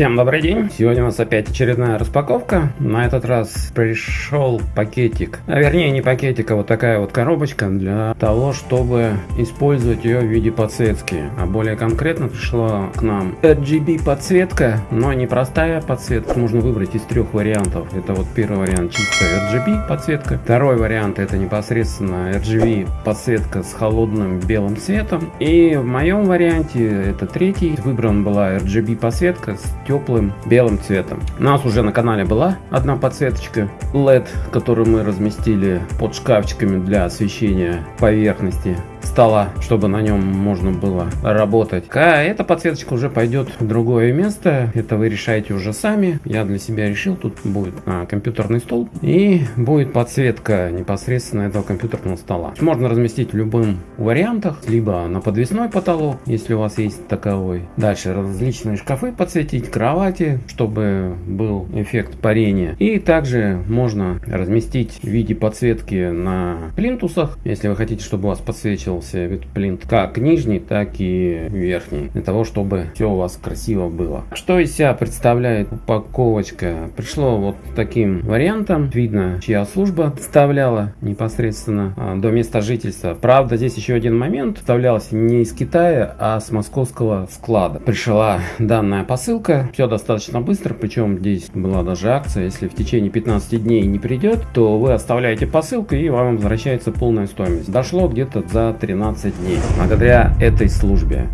Всем добрый день! Сегодня у нас опять очередная распаковка. На этот раз пришел пакетик, а вернее не пакетик, а вот такая вот коробочка для того, чтобы использовать ее в виде подсветки. А более конкретно пришла к нам RGB подсветка, но не простая подсветка. Можно выбрать из трех вариантов. Это вот первый вариант чистая RGB подсветка. Второй вариант это непосредственно RGB подсветка с холодным белым цветом. И в моем варианте это третий. Выбран была RGB подсветка с теплым белым цветом. У нас уже на канале была одна подсветочка LED, которую мы разместили под шкафчиками для освещения поверхности стола, чтобы на нем можно было работать. А эта подсветочка уже пойдет в другое место. Это вы решаете уже сами. Я для себя решил, тут будет а, компьютерный стол и будет подсветка непосредственно этого компьютерного стола. Можно разместить в любым вариантах, либо на подвесной потолок, если у вас есть таковой. Дальше различные шкафы подсветить, кровати, чтобы был эффект парения. И также можно разместить в виде подсветки на плинтусах, если вы хотите, чтобы у вас подсвечивал увеличился витплинт как нижний, так и верхний, для того, чтобы все у вас красиво было. Что из себя представляет упаковочка? Пришло вот таким вариантом, видно, чья служба вставляла непосредственно а, до места жительства. Правда, здесь еще один момент, вставлялся не из Китая, а с московского склада. Пришла данная посылка, все достаточно быстро, причем здесь была даже акция, если в течение 15 дней не придет, то вы оставляете посылку и вам возвращается полная стоимость. Дошло где-то за 13 дней. Благодаря этой службе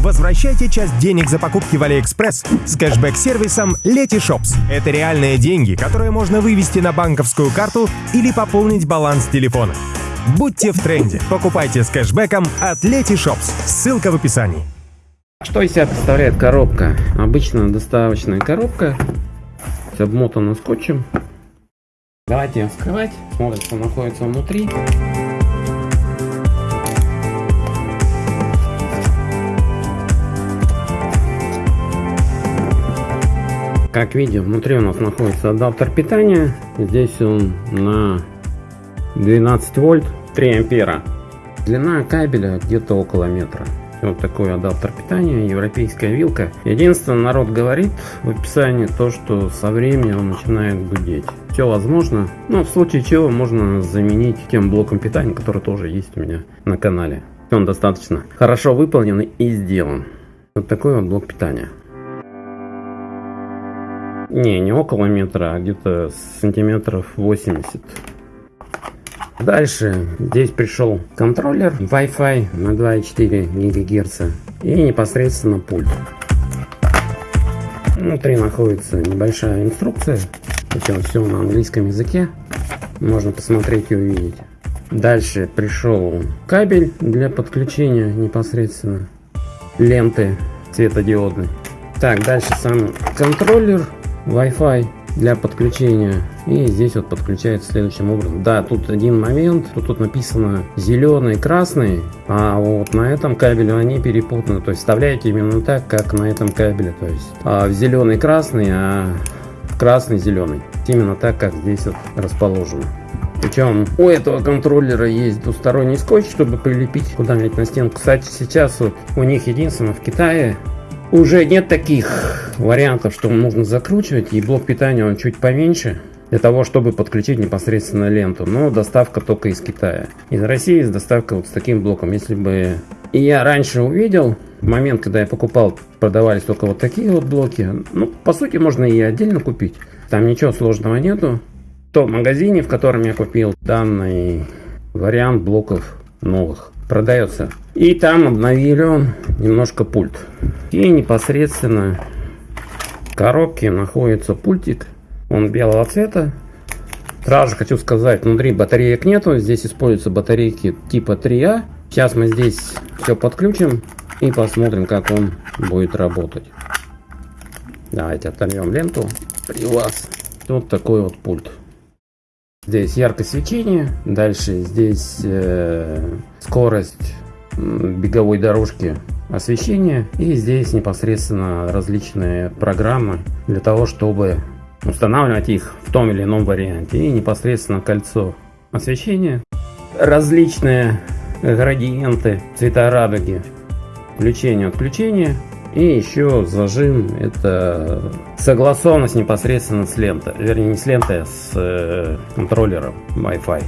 Возвращайте часть денег за покупки в Алиэкспресс с кэшбэк-сервисом Letyshops. Это реальные деньги, которые можно вывести на банковскую карту или пополнить баланс телефона. Будьте в тренде. Покупайте с кэшбэком от Letyshops. Ссылка в описании. Что из себя представляет коробка? Обычная доставочная коробка, обмотана скотчем. Давайте вскрывать, смотрим, что находится внутри. Как видим, внутри у нас находится адаптер питания. Здесь он на 12 вольт, 3 ампера. Длина кабеля где-то около метра. Вот такой адаптер питания, европейская вилка. Единственное, народ говорит в описании то, что со временем он начинает гудеть. Все возможно, но в случае чего можно заменить тем блоком питания, который тоже есть у меня на канале. Он достаточно хорошо выполнен и сделан. Вот такой вот блок питания. Не, не около метра, а где-то сантиметров 80. Дальше здесь пришел контроллер Wi-Fi на 2,4 ГГц и непосредственно пульт. Внутри находится небольшая инструкция, причем все на английском языке. Можно посмотреть и увидеть. Дальше пришел кабель для подключения непосредственно ленты светодиодной. Так, дальше сам контроллер Wi-Fi для подключения. И здесь вот подключается следующим образом. Да, тут один момент. Тут, тут написано зеленый, красный. А вот на этом кабеле они перепутаны. То есть вставляете именно так, как на этом кабеле. То есть а в зеленый красный, а красный зеленый. Именно так, как здесь вот расположено. Причем у этого контроллера есть двусторонний скотч, чтобы прилепить куда-нибудь на стенку. Кстати, сейчас вот у них единственно в Китае уже нет таких вариантов, что нужно закручивать, и блок питания он чуть поменьше, для того, чтобы подключить непосредственно ленту. Но доставка только из Китая. Из России с доставкой вот с таким блоком. Если бы и я раньше увидел, в момент, когда я покупал, продавались только вот такие вот блоки. Ну, по сути, можно и отдельно купить. Там ничего сложного нету. В том магазине, в котором я купил данный вариант блоков новых продается. И там обновили он немножко пульт. И непосредственно в коробке находится пультик. Он белого цвета. Сразу хочу сказать, внутри батареек нету. Здесь используются батарейки типа 3А. Сейчас мы здесь все подключим и посмотрим, как он будет работать. Давайте оторвем ленту при вас. Вот такой вот пульт. Здесь яркость свечения, дальше здесь э, скорость беговой дорожки освещения и здесь непосредственно различные программы для того, чтобы устанавливать их в том или ином варианте и непосредственно кольцо освещения, различные градиенты цвета радуги, включение отключение И еще зажим это согласованность непосредственно с лентой. Вернее, не с лентой, а с э, контроллером Wi-Fi.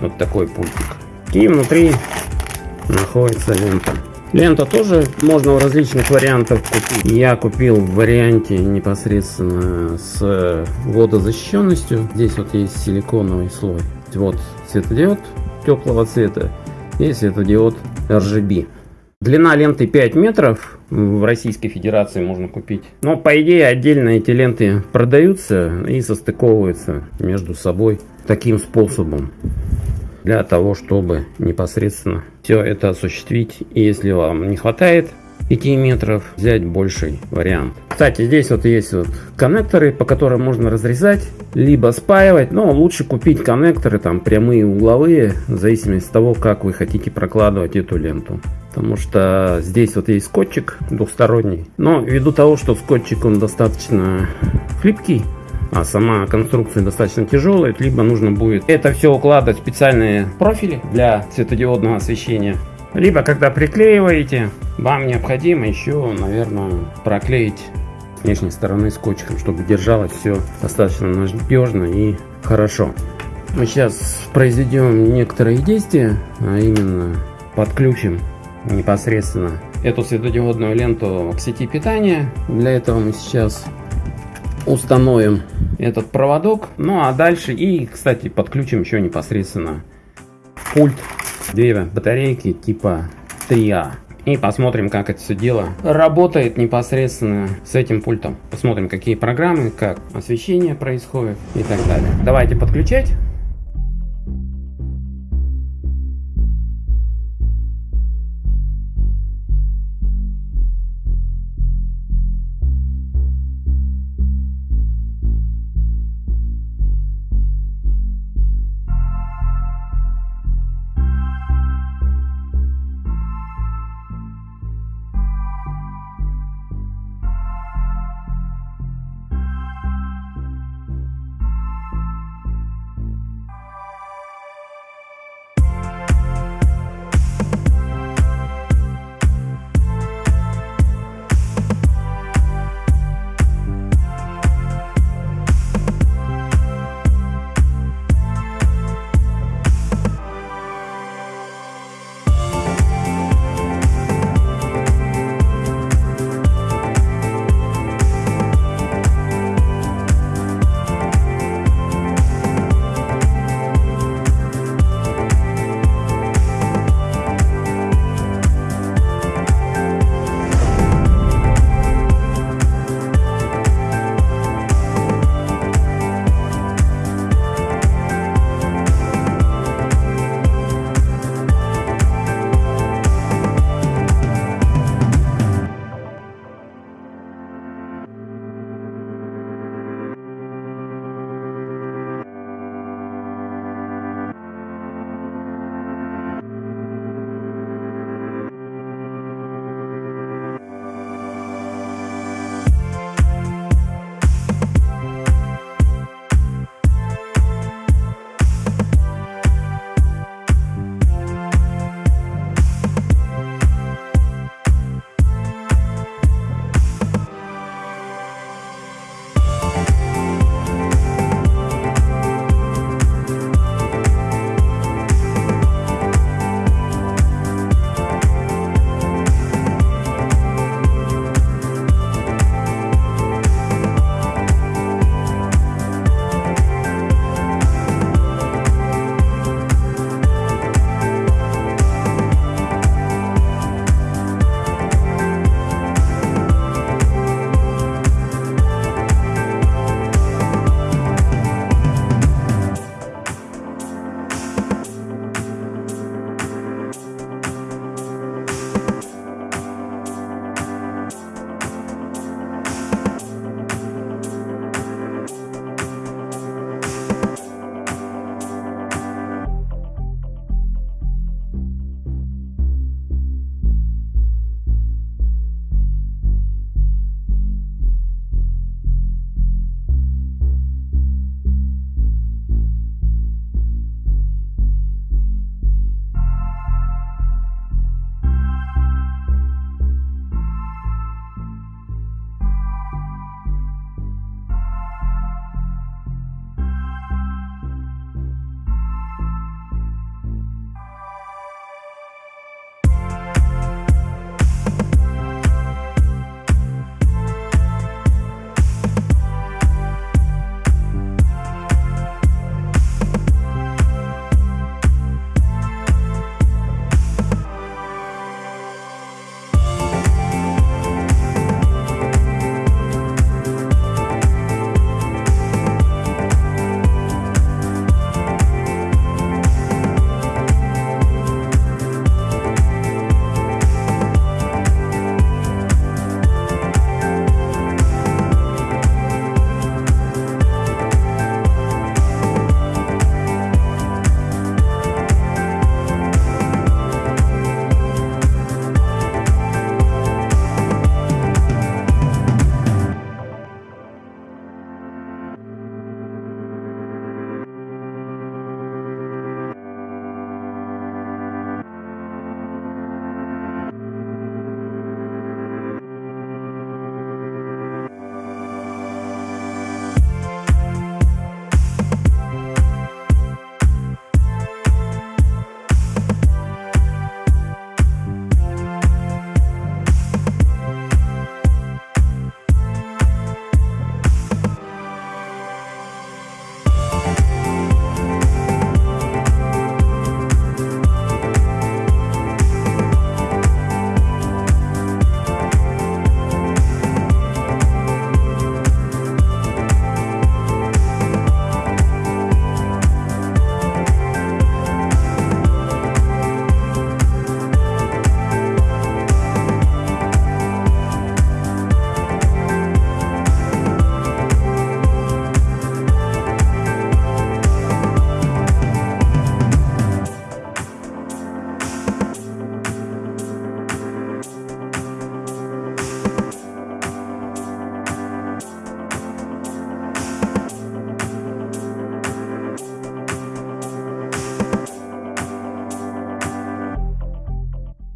Вот такой пультик. И внутри находится лента. Лента тоже можно в различных вариантах купить. Я купил в варианте непосредственно с водозащищенностью. Здесь вот есть силиконовый слой. Вот светодиод теплого цвета и светодиод RGB. Длина ленты 5 метров. В Российской Федерации можно купить. Но по идее отдельно эти ленты продаются и состыковываются между собой таким способом для того, чтобы непосредственно все это осуществить. И если вам не хватает 5 метров, взять больший вариант. Кстати, здесь вот есть вот коннекторы, по которым можно разрезать, либо спаивать, но лучше купить коннекторы, там прямые, угловые, в зависимости от того, как вы хотите прокладывать эту ленту. Потому что здесь вот есть скотчик двухсторонний, но ввиду того, что скотчик он достаточно хлипкий, а сама конструкция достаточно тяжелая, либо нужно будет это все укладывать в специальные профили для светодиодного освещения. Либо когда приклеиваете, вам необходимо еще, наверное, проклеить с внешней стороны скотчем, чтобы держалось все достаточно надежно и хорошо. Мы сейчас произведем некоторые действия, а именно подключим непосредственно эту светодиодную ленту к сети питания. Для этого мы сейчас установим этот проводок. Ну а дальше и, кстати, подключим еще непосредственно пульт. Две батарейки типа 3А. И посмотрим, как это все дело работает непосредственно с этим пультом. Посмотрим, какие программы, как освещение происходит и так далее. Давайте подключать.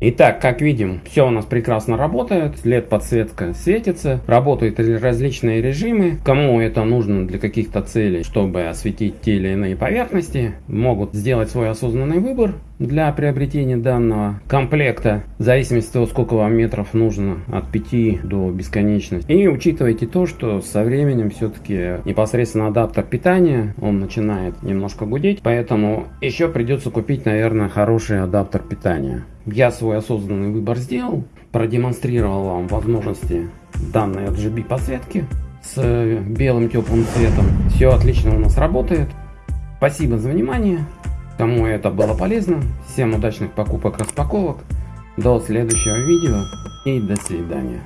Итак, как видим, все у нас прекрасно работает, LED подсветка светится, работают различные режимы. Кому это нужно для каких-то целей, чтобы осветить те или иные поверхности, могут сделать свой осознанный выбор для приобретения данного комплекта, в зависимости от того, сколько вам метров нужно, от 5 до бесконечности. И учитывайте то, что со временем все-таки непосредственно адаптер питания, он начинает немножко гудеть, поэтому еще придется купить, наверное, хороший адаптер питания. Я свой осознанный выбор сделал, продемонстрировал вам возможности данной RGB подсветки с белым теплым цветом. Все отлично у нас работает. Спасибо за внимание. Кому это было полезно, всем удачных покупок распаковок. До следующего видео и до свидания.